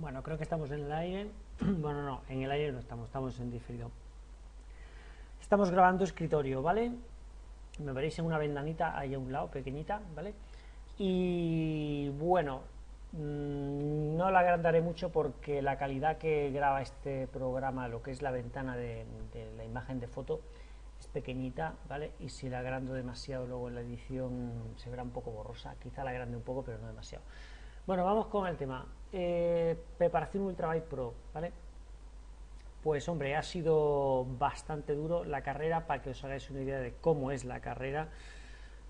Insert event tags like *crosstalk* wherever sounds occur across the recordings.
Bueno, creo que estamos en el aire. *clears throat* bueno, no, en el aire no estamos, estamos en diferido. Estamos grabando escritorio, ¿vale? Me veréis en una ventanita ahí a un lado, pequeñita, ¿vale? Y bueno, mm, no la agrandaré mucho porque la calidad que graba este programa, lo que es la ventana de, de la imagen de foto, es pequeñita, ¿vale? Y si la agrando demasiado luego en la edición se verá un poco borrosa, quizá la agrande un poco, pero no demasiado. Bueno, vamos con el tema. Eh, preparación Ultrabike Pro, ¿vale? Pues hombre, ha sido bastante duro la carrera, para que os hagáis una idea de cómo es la carrera.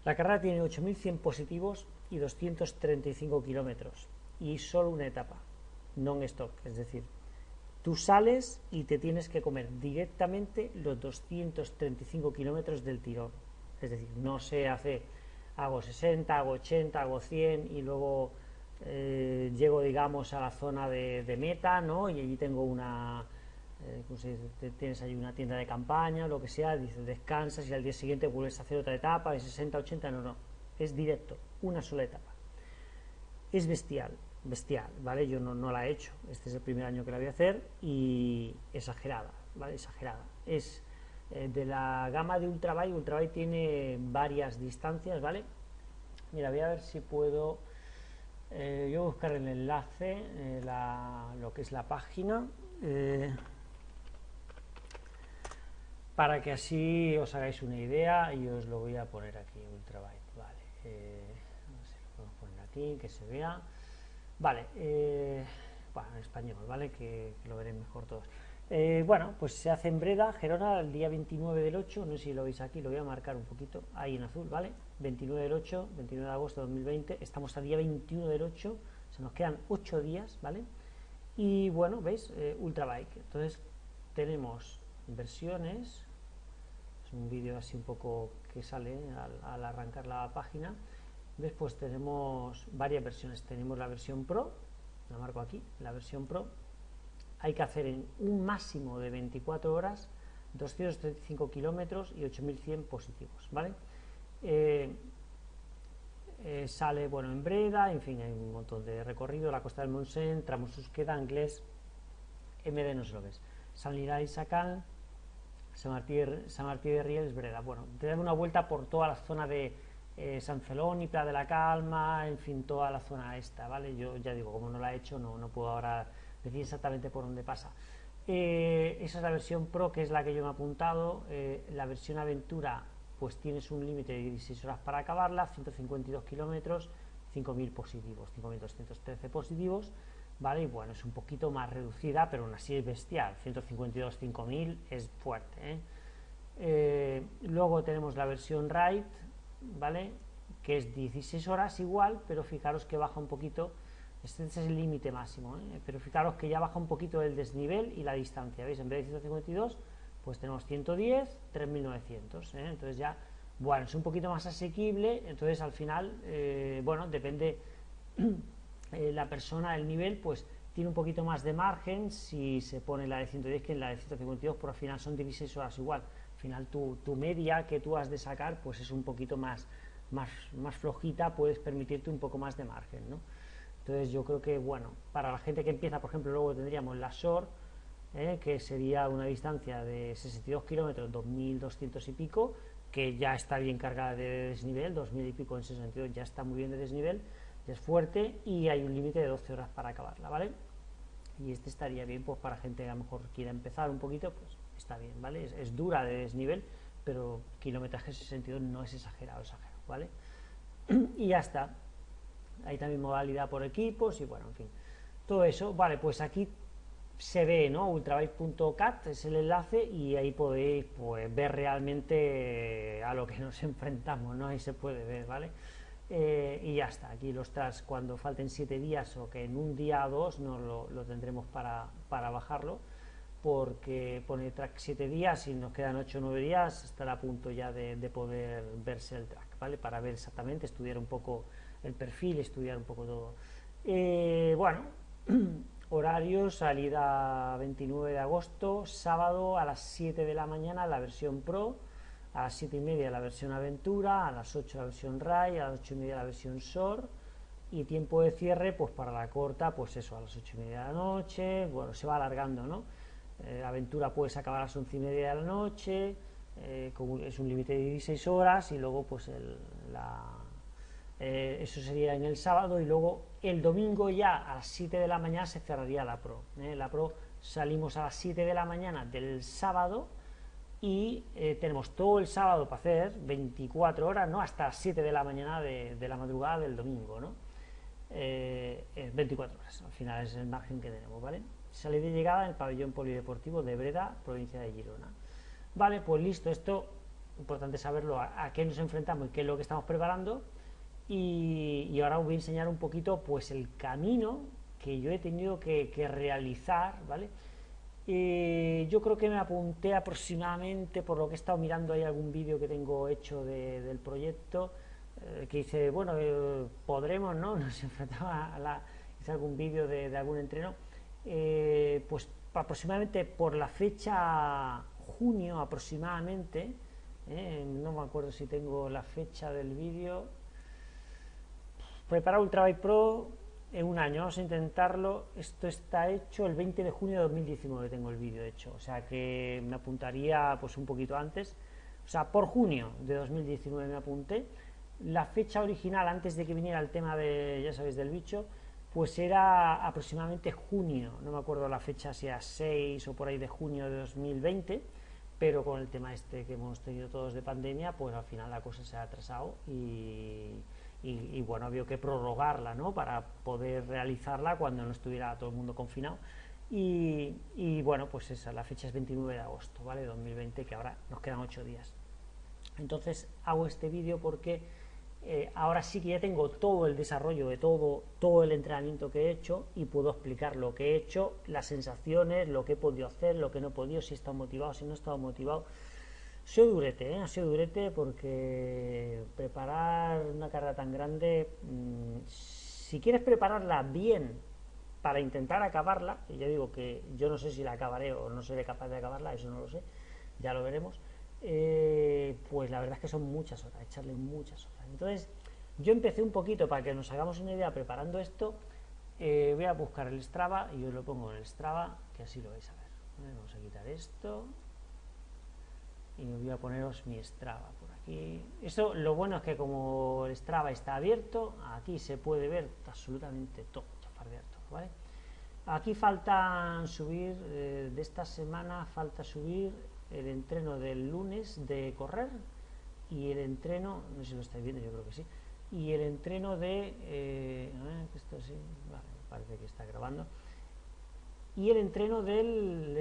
La carrera tiene 8.100 positivos y 235 kilómetros, y solo una etapa, non-stop, es decir, tú sales y te tienes que comer directamente los 235 kilómetros del tirón, es decir, no se hace, hago 60, hago 80, hago 100 y luego eh, llego, digamos, a la zona de, meta, ¿no? Y allí tengo una, eh, tienes ahí una tienda de campaña, lo que sea, dices, descansas y al día siguiente vuelves a hacer otra etapa de 60, 80, no, no, es directo, una sola etapa. Es bestial, bestial, ¿vale? Yo no, no la he hecho, este es el primer año que la voy a hacer y exagerada, ¿vale? Exagerada. Es eh, de la gama de Ultrabike, Ultrabike tiene varias distancias, ¿vale? Mira, voy a ver si puedo eh, yo voy a buscar el enlace, eh, lo que es la página, eh, para que así os hagáis una idea y os lo voy a poner aquí, Ultrabyte, vale, a ver si lo podemos poner aquí, que se vea, vale, bueno, en español, vale, que, que lo veréis mejor todos. Eh, bueno, pues se hace en Breda, Gerona, el día 29 del 8, no sé si lo veis aquí, lo voy a marcar un poquito, ahí en azul, ¿vale? 29 del 8, 29 de agosto de 2020, estamos a día 21 del 8, se nos quedan 8 días, ¿vale? Y bueno, ¿veis? Eh, Ultrabike, entonces tenemos versiones, es un vídeo así un poco que sale al, arrancar la página, después tenemos varias versiones, tenemos la versión Pro, la marco aquí, la versión Pro, hay que hacer en un máximo de 24 horas 235 kilómetros y 8100 positivos, ¿vale? Eh, eh, sale, bueno, en Breda, en fin, hay un montón de recorrido, la costa del Montseny, tramos Susqueda, Inglés, MD no se lo San Lirá y San Martí, San Martí de Rieles, Breda, bueno, te dan una vuelta por toda la zona de eh, San Celón y Playa de la Calma, en fin, toda la zona esta, ¿vale? Yo ya digo, como no la he hecho, no, no puedo ahora decir exactamente por dónde pasa. Eh, esa es la versión Pro, que es la que yo me he apuntado. Eh, la versión Aventura, pues tienes un límite de 16 horas para acabarla, 152 kilómetros, 5.000 positivos, 5.213 positivos, ¿vale? Y bueno, es un poquito más reducida, pero aún así es bestial, 152, 5.000 es fuerte, ¿eh? luego tenemos la versión Ride, ¿vale? Que es 16 horas igual, pero fijaros que baja un poquito este es el límite máximo, ¿eh? pero fijaros que ya baja un poquito el desnivel y la distancia, ¿veis? En vez de 152, pues tenemos 110, 3900, ¿eh? entonces ya, bueno, es un poquito más asequible, entonces al final, eh, bueno, depende *clears throat* la persona, el nivel, pues tiene un poquito más de margen si se pone la de 110 que en la de 152, pero al final son 16 horas igual, al final tu, tu media que tú has de sacar, pues es un poquito más, más flojita, puedes permitirte un poco más de margen, ¿no? Entonces yo creo que, bueno, para la gente que empieza, por ejemplo, luego tendríamos la SOR, ¿eh? que sería una distancia de 62 kilómetros, 2.200 y pico, que ya está bien cargada de desnivel, 2.000 y pico en 62 ya está muy bien de desnivel, es fuerte y hay un límite de 12 horas para acabarla, ¿vale? Y este estaría bien pues para gente que a lo mejor quiera empezar un poquito, pues está bien, ¿vale? Es, dura de desnivel, pero kilometraje 62 no es exagerado, exagerado, ¿vale? *clears throat* y ya está, hay también modalidad por equipos y bueno, en fin, todo eso, vale, pues aquí se ve, ¿no? ultrabike.cat es el enlace y ahí podéis pues, ver realmente a lo que *laughs* nos enfrentamos, ¿no? Ahí se puede ver, ¿vale? Eh, y ya está, aquí los tras cuando falten 7 días o que en un día o dos no lo, tendremos para, para, bajarlo porque pone track 7 días y nos quedan 8 o 9 días estará a punto ya de, de poder verse el track, ¿vale? Para ver exactamente, estudiar un poco el perfil, estudiar un poco todo. Eh, bueno, *clears throat* horario, salida 29 de agosto, sábado a las 7 de la mañana la versión Pro, a las 7 y media la versión Aventura, a las 8 la versión RAI, a las 8 y media la versión SOR, y tiempo de cierre, pues para la corta, pues eso, a las ocho y media de la noche, bueno, se va alargando, ¿no? Eh, la aventura puedes acabar a las once y media de la noche, eh, es un límite de 16 horas y luego pues eh, eso sería en el sábado y luego el domingo ya a las 7 de la mañana se cerraría la Pro. La Pro salimos a las 7 de la mañana del sábado y tenemos todo el sábado para hacer 24 horas, ¿no? Hasta las 7 de la mañana de, la madrugada del domingo, ¿no? 24 horas, al final es el margen que tenemos, ¿vale? Salida de llegada en el pabellón polideportivo de Breda, provincia de Girona. Vale, pues listo, esto importante saberlo, a, qué nos enfrentamos y qué es lo que estamos preparando. Y, ahora os voy a enseñar un poquito pues el camino que yo he tenido que, realizar, ¿vale? yo creo que me apunté aproximadamente, por lo que he estado mirando, hay algún vídeo que tengo hecho del proyecto, eh, que dice, bueno, eh, podremos, ¿no? *laughs* Nos enfrentaba a la... algún vídeo de, de algún entreno, eh, pues aproximadamente por la fecha junio aproximadamente, eh, no me acuerdo si tengo la fecha del vídeo, preparar Ultrabike Pro en un año, vamos a intentarlo, esto está hecho el 20 de junio de 2019 tengo el vídeo hecho, o sea que me apuntaría pues un poquito antes, o sea, por junio de 2019 me apunté, la fecha original antes de que viniera el tema de, ya sabéis, del bicho, pues era aproximadamente junio, no me acuerdo la fecha, si era 6 o por ahí de junio de 2020, pero con el tema este que hemos tenido todos de pandemia, pues al final la cosa se ha atrasado y, y, bueno, había que prorrogarla, ¿no? Para poder realizarla cuando no estuviera todo el mundo confinado. Y, y bueno, pues esa, la fecha es 29 de agosto, ¿vale? 2020, que ahora nos quedan 8 días. Entonces hago este vídeo porque eh, ahora sí que ya tengo todo el desarrollo de todo, todo el entrenamiento que he hecho y puedo explicar lo que he hecho, las sensaciones, lo que he podido hacer, lo que no he podido, si he estado motivado, si no he estado motivado. Ha sido durete, ¿eh? ha sido durete porque preparar una carrera tan grande, mm, si quieres prepararla bien para intentar acabarla, y ya digo que yo no sé si la acabaré o no seré capaz de acabarla, eso no lo sé, ya lo veremos, eh, pues la verdad es que son muchas horas, echarle muchas horas. Entonces, yo empecé un poquito para que nos hagamos una idea preparando esto. Eh, voy a buscar el Strava y os lo pongo en el Strava, que así lo vais a ver. Vamos a quitar esto y voy a poneros mi Strava por aquí. Eso, lo bueno es que como el Strava está abierto, aquí se puede ver absolutamente todo, ¿vale? Aquí falta subir, eh, de esta semana falta subir el entreno del lunes de correr, y el entreno, no sé si lo estáis viendo, yo creo que sí, y el entreno de, eh, esto sí, vale, parece que está grabando, y el entreno del,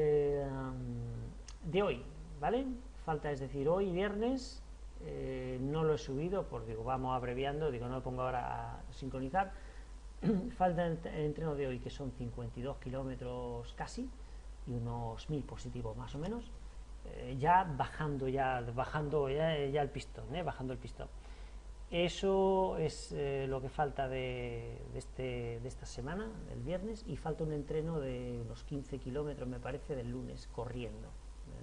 de hoy, ¿vale? Falta, es decir, hoy viernes, eh, no lo he subido, porque digo, vamos abreviando, digo, no lo pongo ahora a sincronizar, *clears throat* falta el, entreno de hoy, que son 52 kilómetros casi, y unos 1000 positivos más o menos, eh, ya bajando ya bajando ya, el pistón ¿eh? bajando el pistón. Eso es eh, lo que falta de, este, de esta semana del viernes y falta un entreno de unos 15 kilómetros me parece del lunes corriendo.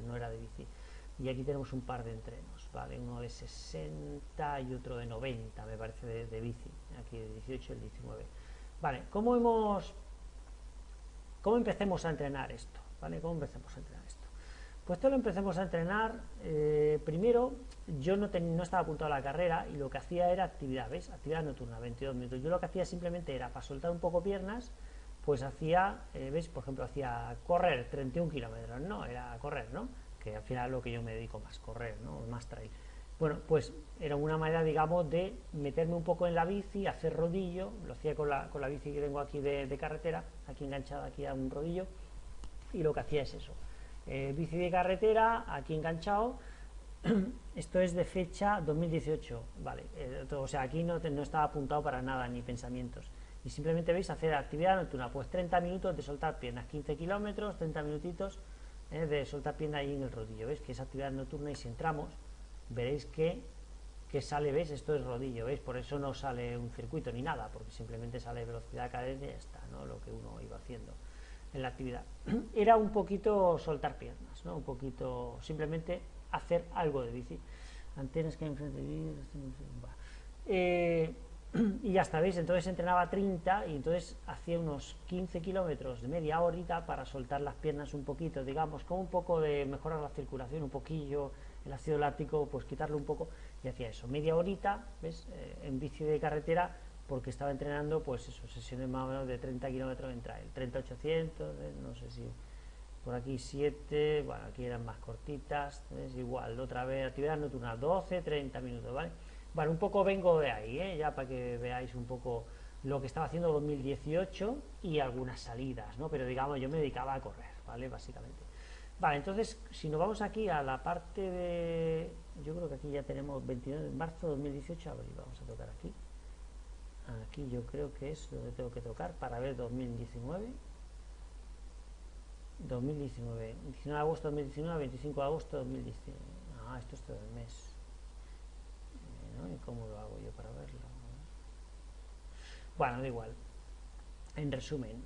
No era de bici y aquí tenemos un par de entrenos vale uno de 60 y otro de 90 me parece de, de bici aquí de 18 y el 19 vale cómo hemos cómo empecemos a entrenar esto vale cómo empecemos a entrenar esto pues todo lo empecemos a entrenar. Eh, primero, yo no, no, estaba apuntado a la carrera y lo que hacía era actividad, ¿ves? Actividad nocturna, 22 minutos. Yo lo que hacía simplemente era, para soltar un poco piernas, pues hacía, eh, ¿ves? Por ejemplo, hacía correr 31 kilómetros, ¿no? Era correr, ¿no? Que al final es lo que yo me dedico más, correr, ¿no? Más trail. Bueno, pues era una manera, digamos, de meterme un poco en la bici, hacer rodillo, lo hacía con la, con la bici que tengo aquí de, de carretera, aquí enganchada aquí a un rodillo, y lo que hacía es eso. Eh, bici de carretera, aquí enganchado, *clears throat* esto es de fecha 2018, vale, eh, o sea, aquí no, no estaba apuntado para nada, ni pensamientos, y simplemente veis hacer actividad nocturna, pues 30 minutos de soltar piernas, 15 kilómetros, 30 minutitos eh, de soltar piernas ahí en el rodillo, veis que es actividad nocturna y si entramos, veréis que, que sale, veis, esto es rodillo, veis, por eso no sale un circuito ni nada, porque simplemente sale velocidad, cadencia y ya está, ¿no? lo que uno iba haciendo en la actividad. *clears throat* Era un poquito soltar piernas, ¿no? un poquito simplemente hacer algo de bici. Antenas que enfrente de eh, y ya está, ¿veis? Entonces entrenaba 30 y entonces hacía unos 15 kilómetros de media horita para soltar las piernas un poquito, digamos, como un poco de mejorar la circulación, un poquillo, el ácido láctico, pues quitarlo un poco, y hacía eso, media horita, ¿ves? Eh, en bici de carretera, porque estaba entrenando, pues eso, sesiones más o menos de 30 kilómetros en trail, 30-800, ¿eh? no sé si por aquí 7, bueno, aquí eran más cortitas, es igual, otra vez actividad nocturna, 12, 30 minutos, ¿vale? Bueno, un poco vengo de ahí, ¿eh? ya para que veáis un poco lo que estaba haciendo 2018 y algunas salidas, ¿no? Pero digamos, yo me dedicaba a correr, ¿vale? Básicamente. Vale, entonces, si nos vamos aquí a la parte de... Yo creo que aquí ya tenemos 29 de marzo de 2018, a vamos a tocar aquí. Aquí yo creo que es donde tengo que tocar para ver 2019. 2019, 19 de agosto de 2019, 25 de agosto de 2019. Ah, esto es todo el mes. ¿Y cómo lo hago yo para verlo? Bueno, da igual. En resumen,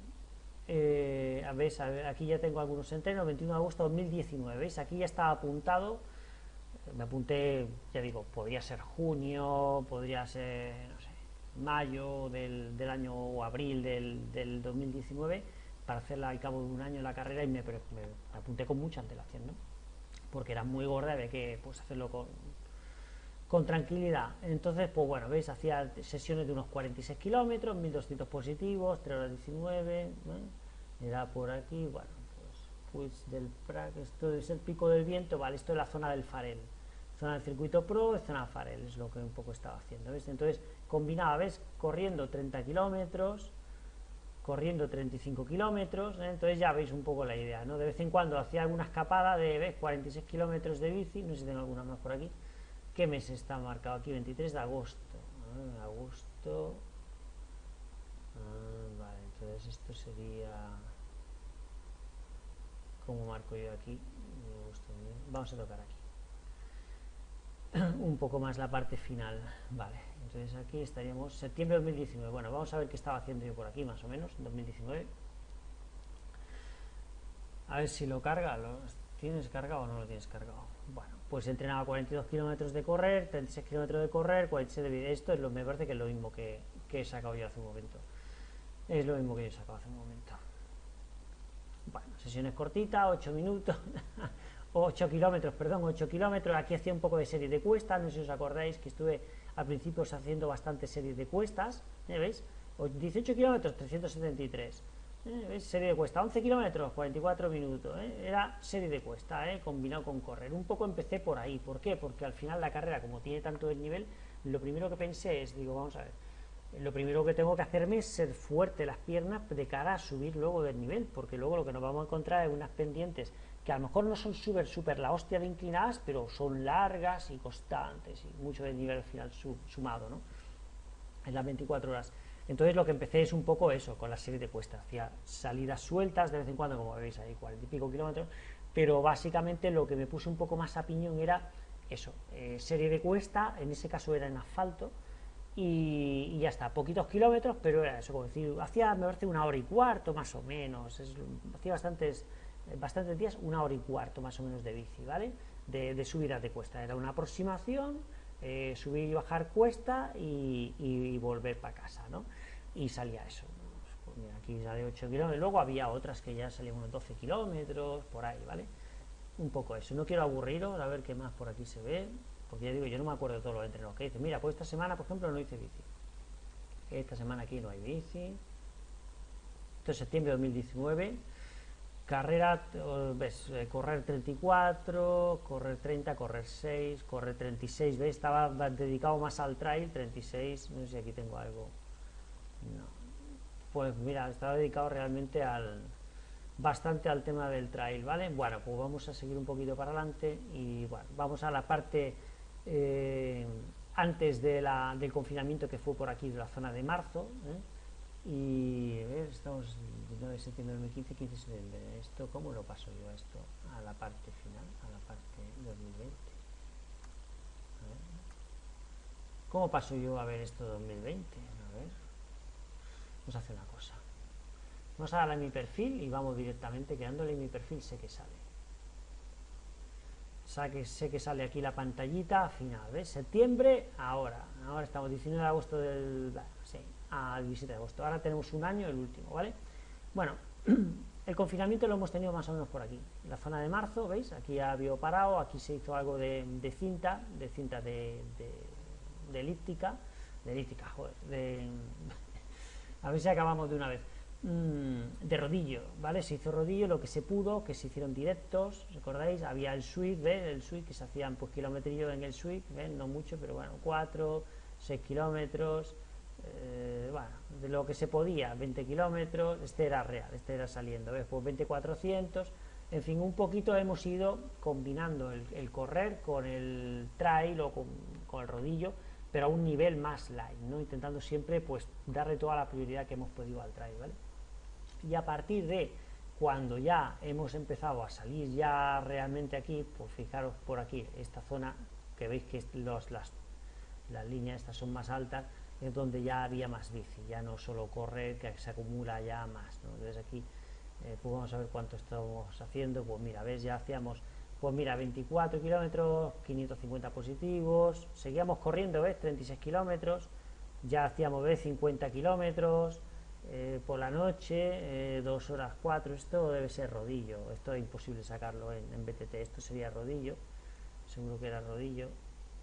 eh, ¿veis? aquí ya tengo algunos entrenos, 21 de agosto de 2019, ¿veis? Aquí ya está apuntado, me apunté, ya digo, podría ser junio, podría ser, no sé, mayo del, año o abril del, del, 2019, para hacerla al cabo de un año la carrera y me, me, apunté con mucha antelación, ¿no? Porque era muy gorda, había que pues, hacerlo con, con tranquilidad. Entonces, pues bueno, veis, hacía sesiones de unos 46 kilómetros, 1200 positivos, 3 horas 19, era por aquí, bueno, pues, pues del Prac, esto es el pico del viento, vale, esto es la zona del Farel, zona del circuito pro, zona Farel, es lo que un poco estaba haciendo, ¿ves? Entonces, combinaba, ¿ves? Corriendo 30 kilómetros, corriendo 35 kilómetros, ¿eh? entonces ya veis un poco la idea, ¿no? De vez en cuando hacía alguna escapada de, ¿ves? 46 kilómetros de bici, no sé si tengo alguna más por aquí, ¿Qué mes está marcado aquí? 23 de agosto. Ah, agosto. Ah, vale, entonces esto sería. ¿Cómo marco yo aquí? Vamos a tocar aquí. *clears throat* Un poco más la parte final. Vale, entonces aquí estaríamos. Septiembre de 2019. Bueno, vamos a ver qué estaba haciendo yo por aquí, más o menos, en 2019. A ver si lo carga. ¿Lo tienes cargado o no lo tienes cargado? Bueno pues entrenaba 42 kilómetros de correr, 36 kilómetros de correr, 46 de vida. Esto es lo, me parece que es lo mismo que, he sacado yo hace un momento. Es lo mismo que yo he sacado hace un momento. Bueno, sesiones cortitas, 8 minutos, *laughs* 8 kilómetros, perdón, 8 kilómetros. Aquí hacía un poco de serie de cuestas, no sé si os acordáis que estuve al principio haciendo bastantes series de cuestas, ¿eh? ¿veis? 18 kilómetros, 373 ¿Eh? Serie de cuesta, 11 kilómetros, 44 minutos. ¿eh? Era serie de cuesta, ¿eh? combinado con correr. Un poco empecé por ahí. ¿Por qué? Porque al final la carrera, como tiene tanto desnivel, lo primero que pensé es, digo, vamos a ver, lo primero que tengo que hacerme es ser fuerte las piernas de cara a subir luego del nivel, porque luego lo que nos vamos a encontrar es unas pendientes que a lo mejor no son súper, súper la hostia de inclinadas, pero son largas y constantes y mucho del nivel final sumado, ¿no? En las 24 horas. Entonces lo que empecé es un poco eso, con la serie de cuestas, hacía salidas sueltas de vez en cuando, como veis ahí, cuarenta y pico kilómetros, pero básicamente lo que me puse un poco más a piñón era eso, eh, serie de cuesta, en ese caso era en asfalto, y, ya está, poquitos kilómetros, pero era eso, como decir, hacía, me parece, una hora y cuarto más o menos, hacía bastantes, bastantes días, una hora y cuarto más o menos de bici, ¿vale? De, de subidas de cuesta, era una aproximación, eh, subir y bajar cuesta y, volver para casa, ¿no? Y salía eso. Pues mira, aquí sale 8 kilómetros, luego había otras que ya salían unos 12 kilómetros, por ahí, ¿vale? Un poco eso. No quiero aburriros, a ver qué más por aquí se ve, porque ya digo, yo no me acuerdo de todos los entrenos que hice. Mira, pues esta semana, por ejemplo, no hice bici. Esta semana aquí no hay bici. Esto es septiembre de 2019 Carrera, ves, eh, correr 34, correr 30, correr 6, correr 36, ¿ves? Estaba dedicado más al trail, 36, no sé si aquí tengo algo. No. Pues mira, estaba dedicado realmente al bastante al tema del trail, ¿vale? Bueno, pues vamos a seguir un poquito para adelante y bueno, vamos a la parte eh, antes de la, del confinamiento que fue por aquí de la zona de marzo, ¿eh? y estamos 19 de septiembre de 2015, 15 de septiembre. ¿Esto cómo lo paso yo a esto? A la parte final, a la parte 2020. ¿Cómo paso yo a ver esto 2020? Vamos a hacer una cosa. Vamos a darle mi perfil y vamos directamente, quedándole en mi perfil sé que sale. sé que sale aquí la pantallita final, ¿ves? Septiembre, ahora, ahora estamos 19 de agosto del, sí, al 17 de agosto, ahora tenemos un año, el último, ¿vale? Bueno, *clears throat* el confinamiento lo hemos tenido más o menos por aquí, la zona de marzo, ¿veis? Aquí había parado, aquí se hizo algo de, cinta, de cinta de, de, elíptica, de elíptica, joder, de, a ver si acabamos de una vez. Mm, de rodillo, ¿vale? Se hizo rodillo lo que se pudo, que se hicieron directos, ¿recordáis? Había el suite, ¿ves? El suite que se hacían pues kilometrillo en el suite, ¿ves? No mucho, pero bueno, 4, 6 kilómetros, eh, bueno, de lo que se podía, 20 kilómetros, este era real, este era saliendo, ¿ves? Pues 2400, en fin, un poquito hemos ido combinando el, correr con el trail o con el rodillo, pero a un nivel más light, ¿no? Intentando siempre pues darle toda la prioridad que hemos podido al trail, ¿vale? y a partir de cuando ya hemos empezado a salir ya realmente aquí, pues fijaros por aquí, esta zona que veis que las, las líneas estas son más altas, es donde ya había más bici, ya no solo correr, que se acumula ya más. ¿no? Entonces aquí, eh, pues vamos a ver cuánto estamos haciendo, pues mira, ves, ya hacíamos, pues mira, 24 kilómetros, 550 positivos, seguíamos corriendo, ves, 36 kilómetros, ya hacíamos, ves, 50 kilómetros, eh, por la noche, eh, dos horas cuatro, esto debe ser rodillo, esto es imposible sacarlo en, BTT, esto sería rodillo, seguro que era rodillo,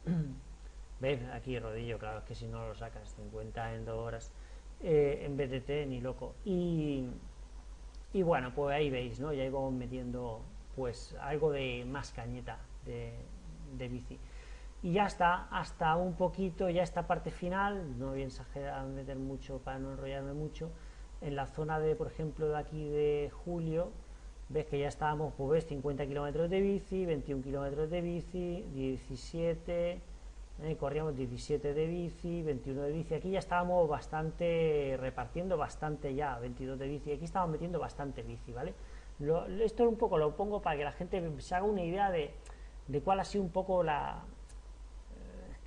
*clears throat* ¿ves? Aquí rodillo, claro, es que si no lo sacas 50 en dos horas, eh, en BTT ni loco, y, y bueno, pues ahí veis, ¿no? Ya iba metiendo pues algo de más cañeta de, de bici. Y ya está, hasta un poquito, ya esta parte final, no voy a meter mucho para no enrollarme mucho, en la zona de, por ejemplo, de aquí de julio, ves que ya estábamos, pues ves, 50 kilómetros de bici, 21 kilómetros de bici, 17, eh, corríamos 17 de bici, 21 de bici, aquí ya estábamos bastante, repartiendo bastante ya, 22 de bici, aquí estábamos metiendo bastante bici, ¿vale? Lo, esto un poco lo pongo para que la gente se haga una idea de, de cuál ha sido un poco la,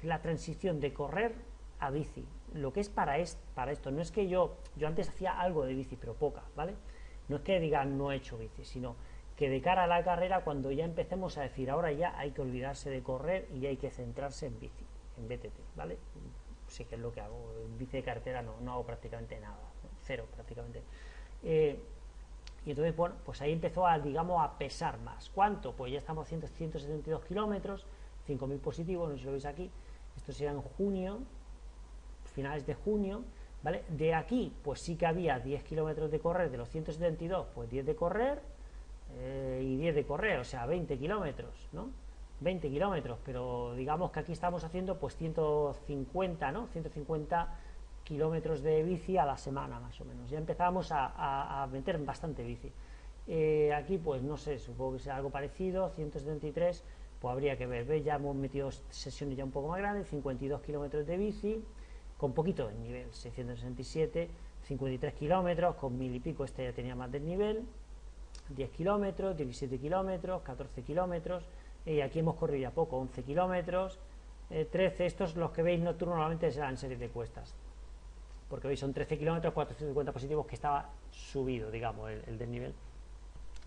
la transición de correr a bici. Lo que es para, es, para esto, no es que yo, yo antes hacía algo de bici, pero poca, ¿vale? No es que diga no he hecho bici, sino que de cara a la carrera, cuando ya empecemos a decir ahora ya hay que olvidarse de correr y hay que centrarse en bici, en BTT, ¿vale? Sí que es lo que hago, en bici de carretera no, no hago prácticamente nada, cero prácticamente. Eh, y entonces, bueno, pues ahí empezó a, digamos, a pesar más. ¿Cuánto? Pues ya estamos a 172 kilómetros, 5.000 positivos, no sé si lo veis aquí, esto será en junio, finales de junio, ¿vale? De aquí, pues sí que había 10 kilómetros de correr, de los 172, pues 10 de correr eh, y 10 de correr, o sea, 20 kilómetros, ¿no? 20 kilómetros, pero digamos que aquí estamos haciendo pues 150, ¿no? 150 kilómetros de bici a la semana más o menos. Ya empezamos a, meter bastante bici. Eh, aquí pues no sé, supongo que sea algo parecido, 173 pues habría que ver, ya hemos metido sesiones ya un poco más grandes, 52 kilómetros de bici, con poquito de nivel, 667, 53 kilómetros, con mil y pico, este ya tenía más del nivel, 10 kilómetros, 17 kilómetros, 14 kilómetros, y aquí hemos corrido ya poco, 11 kilómetros, 13, eh, estos los que veis nocturno normalmente serán series de cuestas, porque veis son 13 kilómetros, 450 positivos que estaba subido, digamos, el, el del nivel,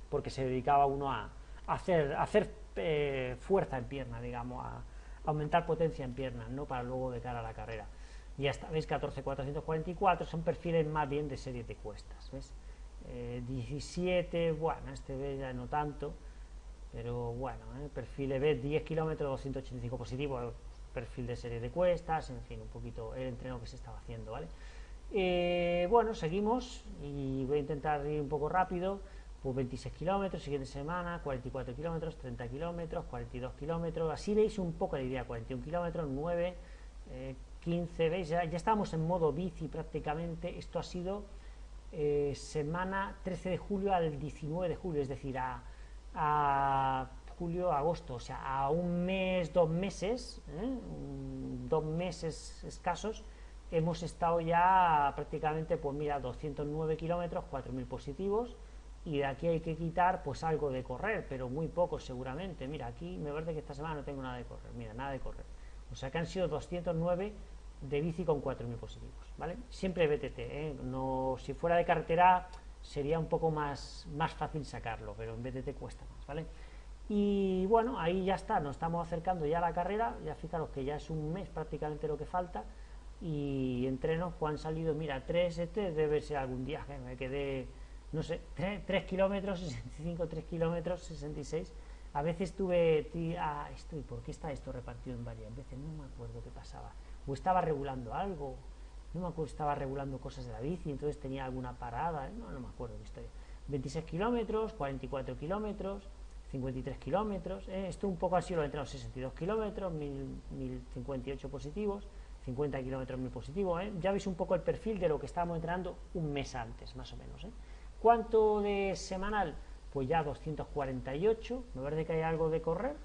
porque se dedicaba uno a, hacer, hacer eh, fuerza en pierna, digamos, a, aumentar potencia en pierna, no para luego de cara a la carrera. Y hasta, ¿veis? 14.444 son perfiles más bien de serie de cuestas, ¿ves? 17, eh, bueno, este ya no tanto, pero bueno, ¿eh? perfil B 10 kilómetros, 285 positivos, perfil de serie de cuestas, en fin, un poquito el entreno que se estaba haciendo, ¿vale? Bueno, seguimos y voy a intentar ir un poco rápido. Pues 26 kilómetros, siguiente semana, 44 kilómetros, 30 kilómetros, 42 kilómetros, así veis un poco la idea, 41 kilómetros, 9, 15, veis, ya, estamos en modo bici prácticamente, esto ha sido eh, semana 13 de julio al 19 de julio, es decir, a, a julio, agosto, o sea, a un mes, dos meses, ¿eh? dos meses escasos, hemos estado ya prácticamente, pues mira, 209 kilómetros, 4.000 positivos, y de aquí hay que quitar pues algo de correr, pero muy poco seguramente. Mira, aquí me parece que esta semana no tengo nada de correr, mira, nada de correr. O sea que han sido 209 de bici con 4.000 positivos, ¿vale? Siempre BTT, ¿eh? No, si fuera de carretera sería un poco más, más fácil sacarlo, pero en BTT cuesta más, ¿vale? Y bueno, ahí ya está, nos estamos acercando ya a la carrera, ya fijaros que ya es un mes prácticamente lo que falta, y entrenos pues han salido, mira, 3, este debe ser algún día que me quedé, no sé, 3, kilómetros, 65, 3 kilómetros, 66, a veces tuve, ah, esto, ¿y por qué está esto repartido en varias veces? No me acuerdo qué pasaba, o estaba regulando algo, no me acuerdo, estaba regulando cosas de la bici, entonces tenía alguna parada, no, no me acuerdo qué historia, 26 kilómetros, 44 kilómetros, 53 kilómetros, eh, esto un poco así lo he entrado 62 kilómetros, 1058 positivos, 50 kilómetros muy positivos, eh. ya veis un poco el perfil de lo que estábamos entrenando un mes antes, más o menos. Eh. ¿Cuánto de semanal? Pues ya 248, ¿me parece que hay algo de correr?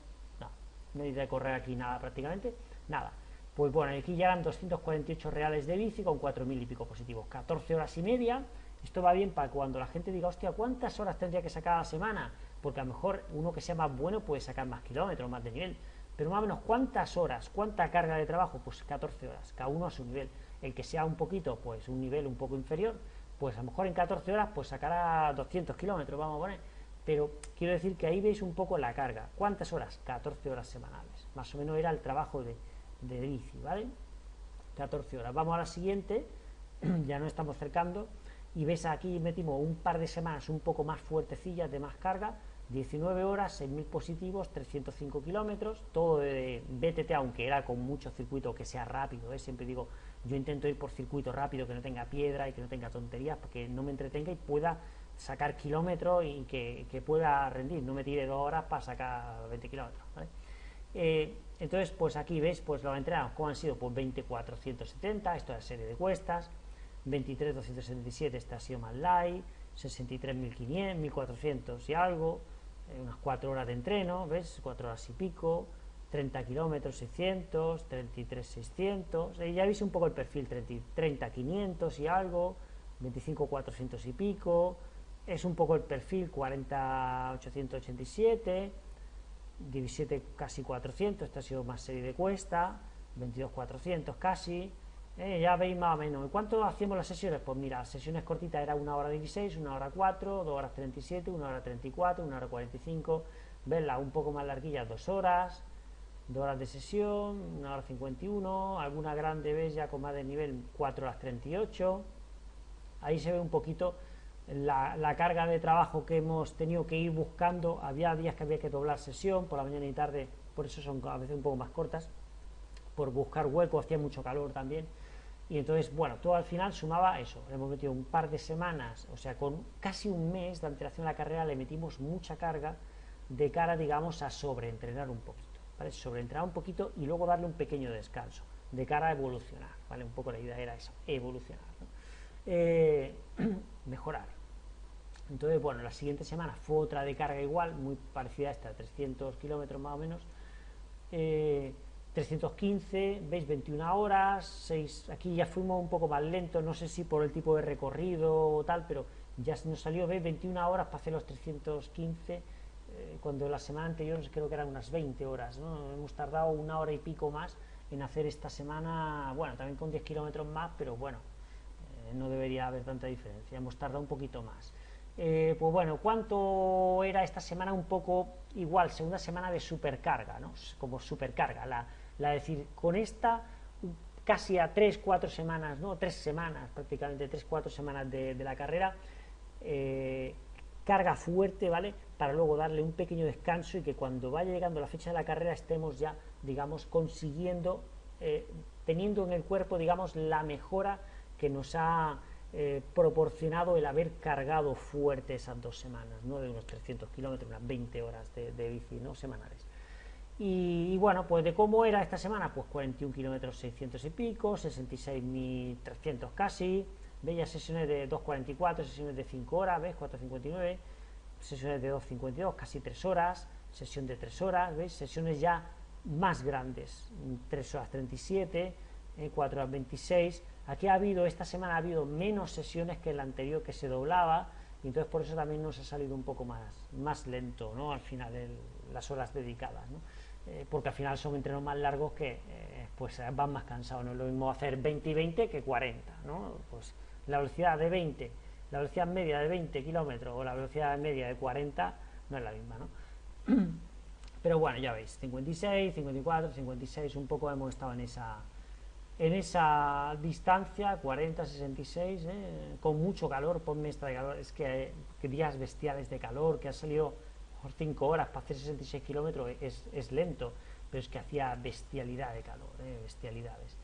No, no hay de correr aquí nada prácticamente, nada. Pues bueno, aquí llegan 248 reales de bici con 4.000 y pico positivos, 14 horas y media, esto va bien para cuando la gente diga, hostia, ¿cuántas horas tendría que sacar a la semana? porque a lo mejor uno que sea más bueno puede sacar más kilómetros, más de nivel, pero más o menos cuántas horas, cuánta carga de trabajo, pues 14 horas, cada uno a su nivel, el que sea un poquito, pues un nivel un poco inferior, pues a lo mejor en 14 horas pues sacará 200 kilómetros, vamos a poner, pero quiero decir que ahí veis un poco la carga, ¿cuántas horas? 14 horas semanales, más o menos era el trabajo de, de bici, ¿vale? 14 horas, vamos a la siguiente, *clears throat* ya no estamos cercando, y ves aquí metimos un par de semanas un poco más fuertecillas de más carga, 19 horas, 6.000 positivos, 305 kilómetros, todo de BTT, aunque era con mucho circuito que sea rápido, ¿eh? siempre digo, yo intento ir por circuito rápido, que no tenga piedra y que no tenga tonterías, porque no me entretenga y pueda sacar kilómetros y que, pueda rendir, no me tire dos horas para sacar 20 kilómetros. Eh, entonces, pues aquí ves, pues lo entrenado, ¿cómo han sido? Pues 2470, esto es la serie de cuestas, 23.277, este ha sido más light, 63.500, 1.400 y algo, unas 4 horas de entreno, ¿ves? 4 horas y pico, 30 kilómetros 600, 33 600, ya veis un poco el perfil, 30, 500 y algo, 25 400 y pico, es un poco el perfil 40 887, 17 casi 400, esta ha sido más serie de cuesta, 22 400 casi, eh, ya veis más o menos. ¿Y cuánto hacíamos las sesiones? Pues mira, sesiones cortitas era una hora 16, una hora 4, 2 horas 37, una hora 34, una hora 45. Verla un poco más larguilla, 2 horas, 2 horas de sesión, una hora 51. Alguna grande vez ya con más de nivel, 4 horas 38. Ahí se ve un poquito la, la, carga de trabajo que hemos tenido que ir buscando. Había días que había que doblar sesión por la mañana y tarde, por eso son a veces un poco más cortas. Por buscar hueco, hacía mucho calor también y entonces, bueno, todo al final sumaba eso. Hemos metido un par de semanas, o sea, con casi un mes de antelación a la carrera le metimos mucha carga de cara, digamos, a sobreentrenar un poquito, ¿vale? Sobreentrenar un poquito y luego darle un pequeño descanso, de cara a evolucionar, ¿vale? Un poco la idea era eso, evolucionar, eh, *clears throat* mejorar. Entonces, bueno, la siguiente semana fue otra de carga igual, muy parecida a esta, 300 kilómetros más o menos. Eh, 315, veis 21 horas, 6, aquí ya fuimos un poco más lentos, no sé si por el tipo de recorrido o tal, pero ya nos salió, veis 21 horas para hacer los 315, eh, cuando la semana anterior creo que eran unas 20 horas, ¿no? hemos tardado una hora y pico más en hacer esta semana, bueno, también con 10 kilómetros más, pero bueno, eh, no debería haber tanta diferencia, hemos tardado un poquito más. Eh, pues bueno, ¿cuánto era esta semana? Un poco igual, segunda semana de supercarga, ¿no? Como supercarga, la, la decir, con esta casi a 3, 4 semanas, no, 3 semanas, prácticamente 3, 4 semanas de, la carrera, eh, carga fuerte, ¿vale? Para luego darle un pequeño descanso y que cuando vaya llegando la fecha de la carrera estemos ya, digamos, consiguiendo, eh, teniendo en el cuerpo, digamos, la mejora que nos ha eh, proporcionado el haber cargado fuerte esas dos semanas, ¿no? De unos 300 kilómetros, unas 20 horas de, de bici, ¿no? Semanales. Y, bueno, pues de cómo era esta semana, pues 41 kilómetros 600 y pico, 66.300 casi, bellas sesiones de 2.44, sesiones de 5 horas, ¿ves? 4.59, sesiones de 2.52, casi 3 horas, sesión de 3 horas, ¿ves? Sesiones ya más grandes, 3 horas 37, 4 horas 26. Aquí ha habido, esta semana ha habido menos sesiones que la anterior que se doblaba, y entonces por eso también nos ha salido un poco más, más lento, ¿no? Al final, las horas dedicadas, ¿no? Eh, porque al final son entrenos más largos que eh, pues van más cansados. No es lo mismo hacer 20 y 20 que 40. ¿no? Pues la velocidad de 20, la velocidad media de 20 kilómetros o la velocidad media de 40 no es la misma. ¿no? *clears throat* Pero bueno, ya veis, 56, 54, 56, un poco hemos estado en esa, en esa distancia, 40, 66, ¿eh? con mucho calor, ponme esta de calor, es que, días bestiales de calor, que ha salido por 5 horas para hacer 66 kilómetros, es, lento, pero es que hacía bestialidad de calor, ¿eh? bestialidades.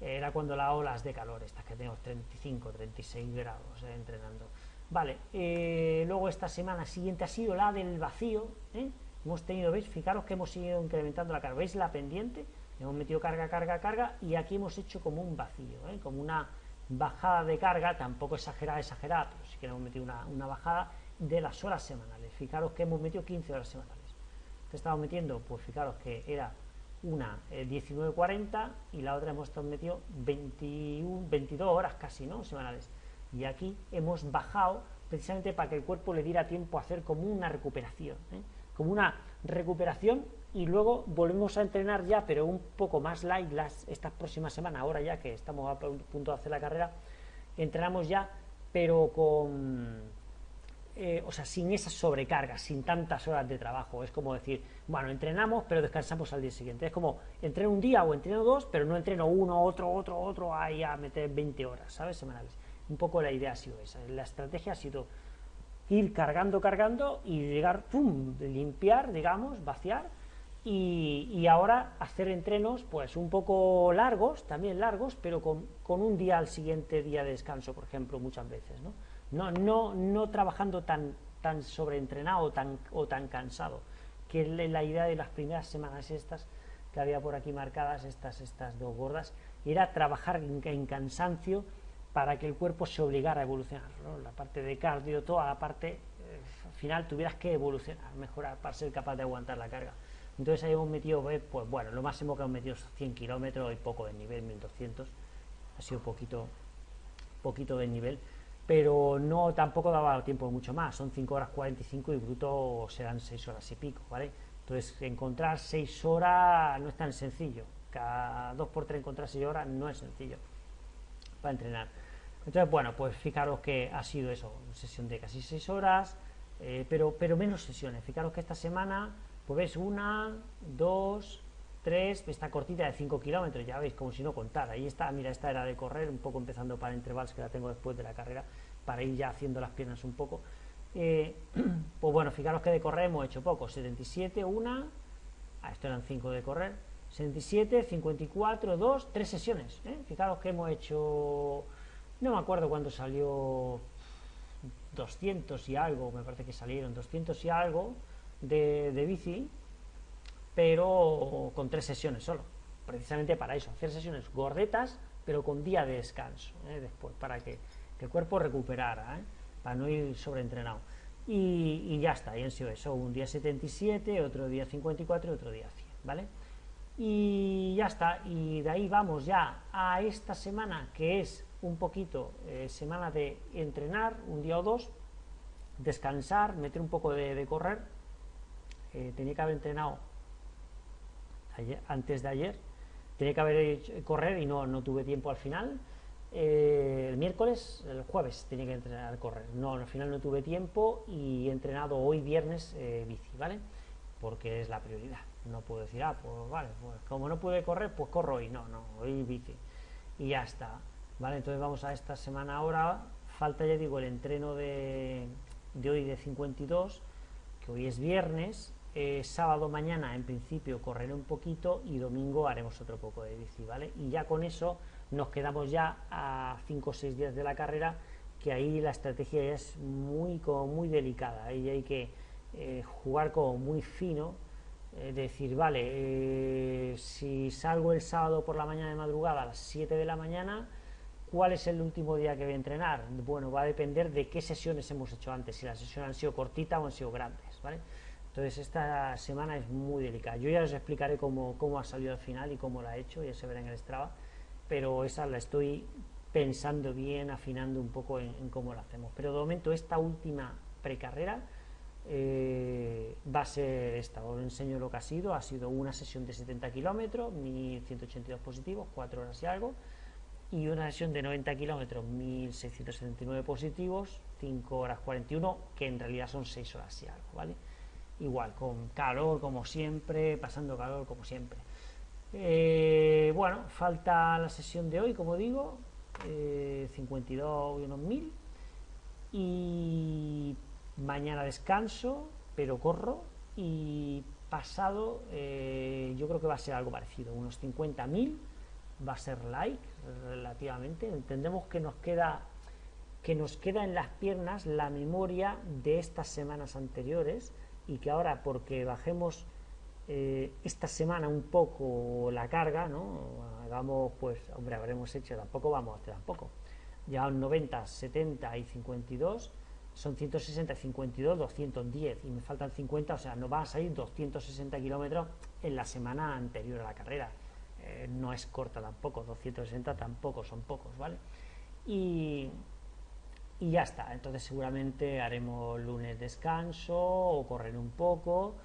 Era cuando las olas de calor, estas que tenemos 35, 36 grados ¿eh? entrenando. Vale, luego esta semana siguiente ha sido la del vacío, ¿eh? hemos tenido, ¿veis? Fijaros que hemos seguido incrementando la carga, ¿veis la pendiente? Hemos metido carga, carga, carga y aquí hemos hecho como un vacío, ¿eh? como una bajada de carga, tampoco exagerada, exagerada, pero sí que hemos metido una, bajada de las horas semanales. Fijaros que hemos metido 15 horas semanales. Te estamos metiendo, pues fijaros que era una 19.40 eh, y la otra hemos metido 21, 22 horas casi, ¿no? Semanales. Y aquí hemos bajado precisamente para que el cuerpo le diera tiempo a hacer como una recuperación. ¿eh? como una recuperación y luego volvemos a entrenar ya, pero un poco más light las, estas próximas semanas, ahora ya que estamos a punto de hacer la carrera, entrenamos ya, pero con, eh, o sea, sin esas sobrecargas, sin tantas horas de trabajo. Es como decir, bueno, entrenamos, pero descansamos al día siguiente. Es como, entreno un día o entreno dos, pero no entreno uno, otro, otro, otro, ahí a meter 20 horas, ¿sabes? Semanales. Un poco la idea ha sido esa. La estrategia ha sido ir cargando, cargando y llegar, pum, limpiar, digamos, vaciar y, ahora hacer entrenos pues un poco largos, también largos, pero con, un día al siguiente día de descanso, por ejemplo, muchas veces, ¿no? No, no, no trabajando tan, tan sobreentrenado tan, o tan cansado, que la idea de las primeras semanas estas que había por aquí marcadas, estas, estas dos gordas, era trabajar en cansancio para que el cuerpo se obligara a evolucionar. La parte de cardio, toda la parte, eh, al final tuvieras que evolucionar, mejorar para ser capaz de aguantar la carga. Entonces ahí hemos metido, pues bueno, lo máximo que hemos metido es 100 kilómetros y poco de nivel, 1200. Ha sido poquito, poquito de nivel, pero no tampoco daba tiempo mucho más. Son 5 horas 45 y bruto serán 6 horas y pico, ¿vale? Entonces encontrar 6 horas no es tan sencillo. Cada 2 por 3 encontrar 6 horas no es sencillo para entrenar. Entonces, bueno, pues fijaros que ha sido eso, sesión de casi 6 horas, eh, pero, pero menos sesiones. Fijaros que esta semana, pues ves una, dos, tres, esta cortita de 5 kilómetros, ya veis, como si no contara. Ahí está, mira, esta era de correr, un poco empezando para intervalos que la tengo después de la carrera, para ir ya haciendo las piernas un poco. Eh, *clears throat* pues bueno, fijaros que de correr hemos hecho poco, 77, una, ah, esto eran 5 de correr, 77, 54, 2, 3 sesiones. ¿eh? Fijaros que hemos hecho no me acuerdo cuándo salió 200 y algo, me parece que salieron 200 y algo de, bici, pero con tres sesiones solo, precisamente para eso, hacer sesiones gordetas, pero con día de descanso, ¿eh? después, para que, el cuerpo recuperara, ¿eh? para no ir sobreentrenado. Y, y ya está, y han sido eso, un día 77, otro día 54 y otro día 100, ¿vale? Y ya está, y de ahí vamos ya a esta semana que es un poquito eh, semana de entrenar, un día o dos, descansar, meter un poco de, correr. Eh, tenía que haber entrenado antes de ayer, tenía que haber correr y no, no tuve tiempo al final. Eh, el miércoles, el jueves tenía que entrenar correr. No, al final no tuve tiempo y he entrenado hoy viernes bici, ¿vale? Porque es la prioridad. No puedo decir, ah, pues vale, pues como no pude correr, pues corro hoy. No, no, hoy bici. Y ya está. ¿vale? Entonces vamos a esta semana ahora, falta ya digo el entreno de, hoy de 52, que hoy es viernes, eh, sábado mañana en principio correré un poquito y domingo haremos otro poco de bici, ¿vale? Y ya con eso nos quedamos ya a 5 o 6 días de la carrera, que ahí la estrategia es muy, como muy delicada, ahí hay que eh, jugar como muy fino, eh, decir, vale, si salgo el sábado por la mañana de madrugada a las 7 de la mañana, ¿Cuál es el último día que voy a entrenar? Bueno, va a depender de qué sesiones hemos hecho antes, si las sesiones han sido cortitas o han sido grandes, ¿vale? Entonces esta semana es muy delicada. Yo ya os explicaré cómo, cómo ha salido al final y cómo la ha hecho, ya se verá en el Strava, pero esa la estoy pensando bien, afinando un poco en, cómo la hacemos. Pero de momento esta última precarrera eh, va a ser esta, os enseño lo que ha sido, ha sido una sesión de 70 kilómetros, 1182 positivos, 4 horas y algo, y una sesión de 90 kilómetros, 1679 positivos, 5 horas 41, que en realidad son 6 horas y algo, ¿vale? Igual, con calor como siempre, pasando calor como siempre. Eh, bueno, falta la sesión de hoy, como digo, 52 y unos mil. Y mañana descanso, pero corro. Y pasado, eh, yo creo que va a ser algo parecido, unos 50.000 va a ser like relativamente. Entendemos que nos queda que nos queda en las piernas la memoria de estas semanas anteriores y que ahora porque bajemos eh, esta semana un poco la carga, ¿no? Hagamos, pues, hombre, habremos hecho, tampoco vamos, tampoco. Ya 90, 70 y 52 son 160, 52, 210 y me faltan 50, o sea, no van a salir 260 kilómetros en la semana anterior a la carrera. Eh, no es corta tampoco, 260 tampoco, son pocos, ¿vale? Y, y ya está, entonces seguramente haremos lunes descanso o correr un poco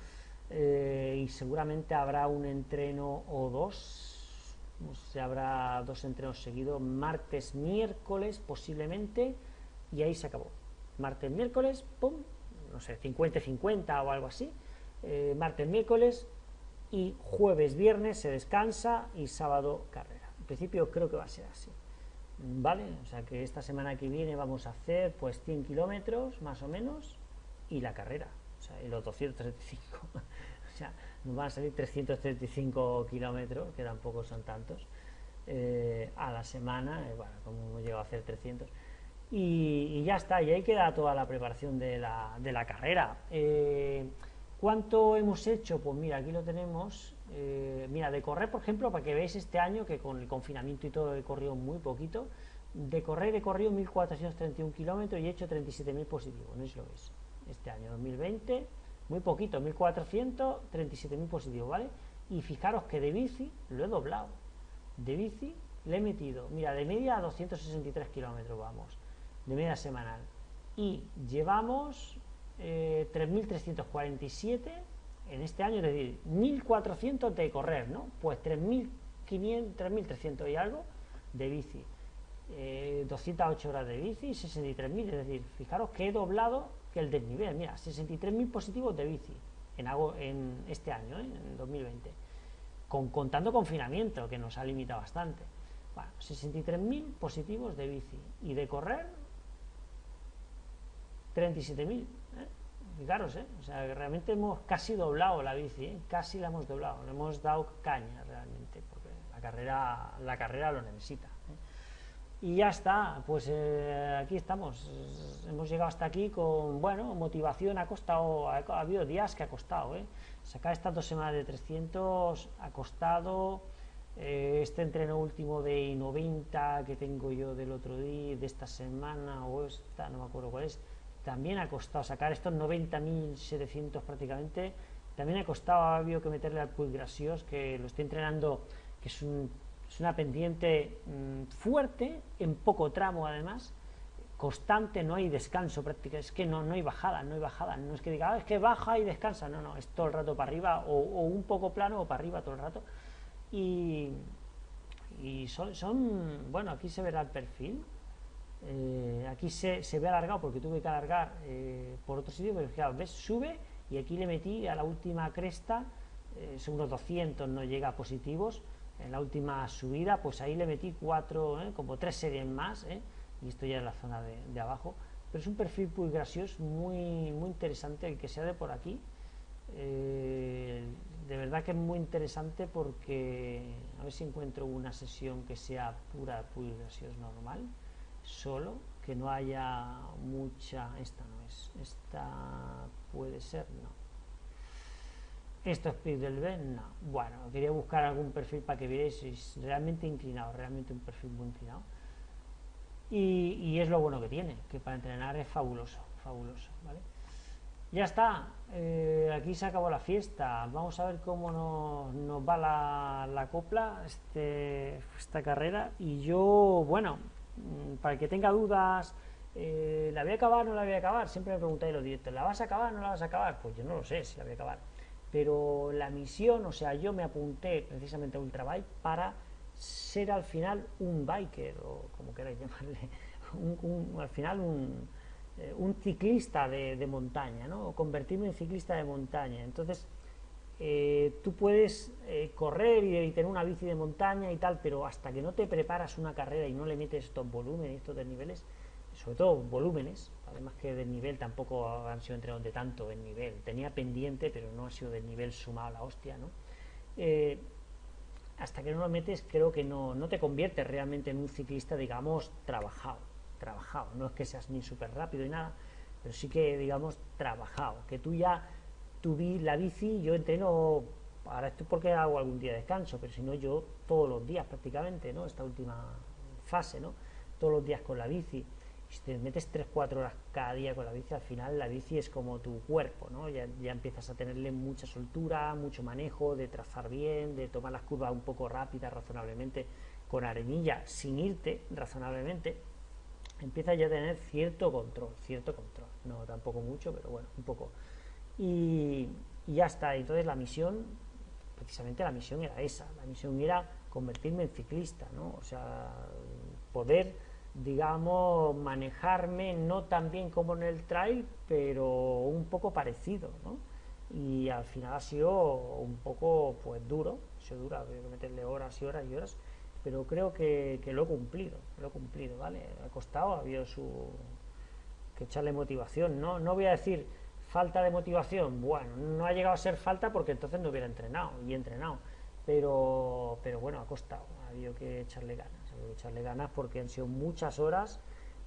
eh, y seguramente habrá un entreno o dos, se habrá dos entrenos seguidos, martes, miércoles posiblemente y ahí se acabó. Martes, miércoles, pum, no sé, 50-50 o algo así, eh, martes, miércoles y jueves, viernes se descansa y sábado carrera. En principio creo que va a ser así. ¿Vale? O sea que esta semana que viene vamos a hacer pues 100 kilómetros más o menos y la carrera, o sea, los 235. *laughs* o sea, nos van a salir 335 kilómetros, que tampoco son tantos, eh, a la semana, eh, bueno, como hemos llegado a hacer 300. Y, ya está, y ahí queda toda la preparación de la, de la carrera. Eh, ¿Cuánto hemos hecho? Pues mira, aquí lo tenemos. Eh, mira, de correr, por ejemplo, para que veáis este año, que con el confinamiento y todo he corrido muy poquito, de correr he corrido 1.431 kilómetros y he hecho 37.000 positivos, no es lo veis. Este año 2020, muy poquito, 1.437.000 positivos, ¿vale? Y fijaros que de bici lo he doblado. De bici le he metido, mira, de media a 263 kilómetros vamos, de media semanal. Y llevamos 3.347 eh, en este año, es decir, 1.400 de correr, ¿no? Pues 3.500, 3.300 y algo de bici. 208 eh, horas de bici, 63.000, es decir, fijaros que he doblado que el desnivel, mira, 63.000 positivos de bici en, en este año, ¿eh? en 2020, con, contando confinamiento, que nos ha limitado bastante. Bueno, 63.000 positivos de bici y de correr 37.000 fijaros, ¿eh? o sea, realmente hemos casi doblado la bici, ¿eh? casi la hemos doblado, le hemos dado caña realmente, porque la carrera, la carrera lo necesita. ¿eh? Y ya está, pues eh, aquí estamos, hemos llegado hasta aquí con, bueno, motivación ha costado, ha, habido días que ha costado, ¿eh? sacar estas dos semanas de 300 ha costado, este entreno último de 90 que tengo yo del otro día, de esta semana, o esta, no me acuerdo cuál es, también ha costado sacar estos 90.700 prácticamente, también ha costado, ha habido que meterle al Puig Grasios, que lo estoy entrenando, que es, una pendiente mm, fuerte, en poco tramo además, constante, no hay descanso prácticamente, es que no, no hay bajada, no hay bajada, no es que diga, ah, es que baja y descansa, no, no, es todo el rato para arriba, o, un poco plano o para arriba todo el rato, y, y son, son, bueno, aquí se verá el perfil, eh, aquí se, ve alargado porque tuve que alargar eh, por otro sitio, pero claro, ves, sube y aquí le metí a la última cresta, eh, son unos 200, no llega a positivos, en la última subida, pues ahí le metí cuatro, como tres series más, y esto ya es la zona de, abajo, pero es un perfil muy gracioso, muy, muy interesante el que sea de por aquí, de verdad que es muy interesante porque a ver si encuentro una sesión que sea pura, graciosa normal, solo, que no haya mucha, esta no es, esta puede ser, no. Esto es PIB del Ben, no. Bueno, quería buscar algún perfil para que veáis, realmente inclinado, realmente un perfil muy inclinado. Y, es lo bueno que tiene, que para entrenar es fabuloso, fabuloso, ¿vale? Ya está, eh, aquí se acabó la fiesta, vamos a ver cómo nos, nos va la, la copla, este, esta carrera, y yo, bueno, para el que tenga dudas, eh, ¿la voy a acabar o no la voy a acabar? Siempre me preguntáis los directos, ¿la vas a acabar o no la vas a acabar? Pues yo no lo sé si la voy a acabar. Pero la misión, o sea, yo me apunté precisamente a Ultrabike para ser al final un biker, o como queráis llamarle, *laughs* al final un, eh, un ciclista de, montaña, ¿no? O convertirme en ciclista de montaña. Entonces, eh, tú puedes eh, correr y, tener una bici de montaña y tal, pero hasta que no te preparas una carrera y no le metes estos volúmenes, estos desniveles, sobre todo volúmenes, además que del nivel tampoco han sido entrenados de tanto nivel. Tenía pendiente, pero no ha sido del nivel sumado a la hostia, ¿no? hasta que no lo metes, creo que no, no te conviertes realmente en un ciclista, digamos, trabajado trabajado, no es que seas ni súper rápido y nada, pero sí que, digamos, trabajado, que tú ya, tú vi la bici, yo entreno, ahora esto porque hago algún día de descanso, pero si no yo todos los días prácticamente, ¿no? Esta última fase, ¿no? Todos los días con la bici, si te metes 3-4 horas cada día con la bici, al final la bici es como tu cuerpo, ¿no? Ya, ya, empiezas a tenerle mucha soltura, mucho manejo, de trazar bien, de tomar las curvas un poco rápidas, razonablemente, con arenilla, sin irte razonablemente, empieza ya a tener cierto control, cierto control, no tampoco mucho, pero bueno, un poco. Y, ya está, entonces la misión, precisamente la misión era esa, la misión era convertirme en ciclista, ¿no? O sea, poder, digamos, manejarme no tan bien como en el trail, pero un poco parecido, ¿no? Y al final ha sido un poco, pues, duro, se dura, hay que meterle horas y horas y horas, pero creo que, lo he cumplido, lo he cumplido, ¿vale? Ha costado, ha habido su... que echarle motivación, ¿no? No voy a decir falta de motivación, bueno, no ha llegado a ser falta porque entonces no hubiera entrenado, y entrenado, pero, pero bueno, ha costado, ha habido que echarle ganas, ha habido que echarle ganas porque han sido muchas horas,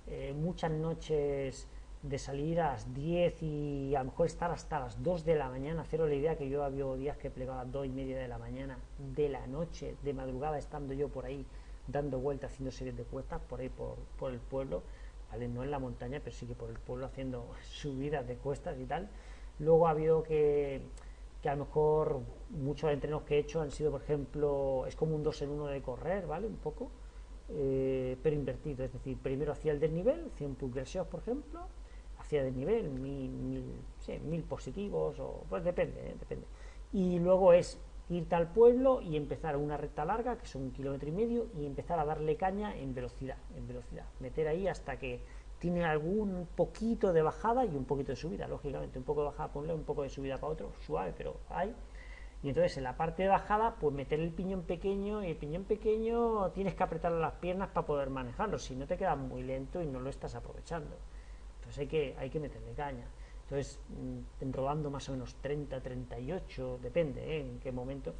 eh, muchas noches de salir a las 10 y a lo mejor estar hasta las 2 de la mañana, haceros la idea que yo había días que plegaba a las 2 y media de la mañana, de la noche, de madrugada, estando yo por ahí dando vueltas, haciendo series de cuestas, por ahí por, por el pueblo, ¿vale? no en la montaña, pero sí que por el pueblo haciendo *laughs* subidas de cuestas y tal. Luego ha habido que, que a lo mejor muchos entrenos que he hecho han sido, por ejemplo, es como un 2 en 1 de correr, ¿vale? Un poco, eh, pero invertido, es decir, primero hacía el desnivel, 100 pulsaciones, por ejemplo, hacia de nivel, mil, positivos, o pues depende, ¿eh? depende. Y luego es irte al pueblo y empezar una recta larga, que son un kilómetro y medio, y empezar a darle caña en velocidad, en velocidad. Meter ahí hasta que tiene algún poquito de bajada y un poquito de subida, lógicamente, un poco de bajada ponle un poco de subida para otro, suave, pero hay. Y entonces en la parte de bajada, pues meter el piñón pequeño, y el piñón pequeño tienes que apretar las piernas para poder manejarlo, si no te queda muy lento y no lo estás aprovechando. Entonces hay que, hay que meterle caña. Entonces, mm, rodando más o menos 30, 38, depende ¿eh? en qué momento,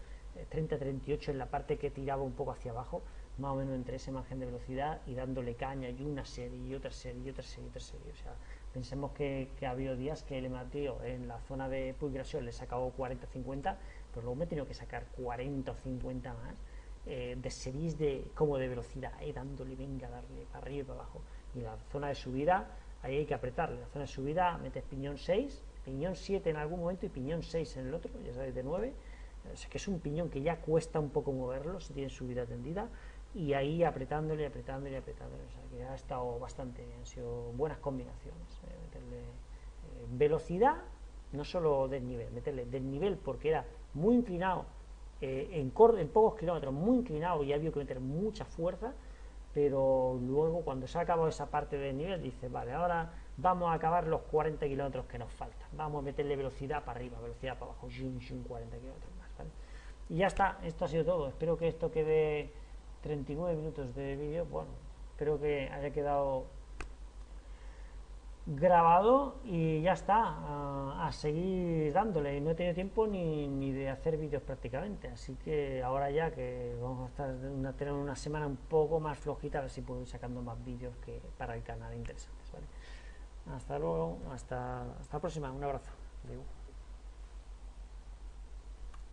30, eh, 38 en la parte que tiraba un poco hacia abajo, más o menos entre ese margen de velocidad y dándole caña y una serie y otra serie y otra serie y otra serie. O sea, pensemos que, que ha habido días que el Mateo en la zona de pulgración le sacado 40, 50, pero luego me he tenido que sacar 40 o 50 más eh, de series de, como de velocidad, dándole, venga, darle para arriba y para abajo. Y la zona de subida ahí hay que apretarle. La zona de subida metes piñón 6, piñón 7 en algún momento y piñón 6 en el otro, ya sabéis, de 9. O que es un piñón que ya cuesta un poco moverlo si tiene subida tendida y ahí apretándole, apretándole, apretándole. O sea que ha estado bastante, han sido buenas combinaciones. Eh, meterle eh, velocidad, no solo desnivel, meterle desnivel porque era muy inclinado, eh, en, en pocos kilómetros, muy inclinado y había que meter mucha fuerza pero luego cuando se ha acabado esa parte del nivel dice, vale, ahora vamos a acabar los 40 kilómetros que nos faltan, vamos a meterle velocidad para arriba, velocidad para abajo, 40 kilómetros más, Y ya está, esto ha sido todo, espero que esto quede 39 minutos de vídeo, bueno, espero que haya quedado grabado y ya está, a, seguir dándole. No he tenido tiempo ni, ni de hacer vídeos prácticamente, así que ahora ya que vamos a estar una, tener una semana un poco más flojita, a ver si puedo ir sacando más vídeos que para el canal interesantes. ¿vale? Hasta luego, hasta, hasta la próxima, un abrazo.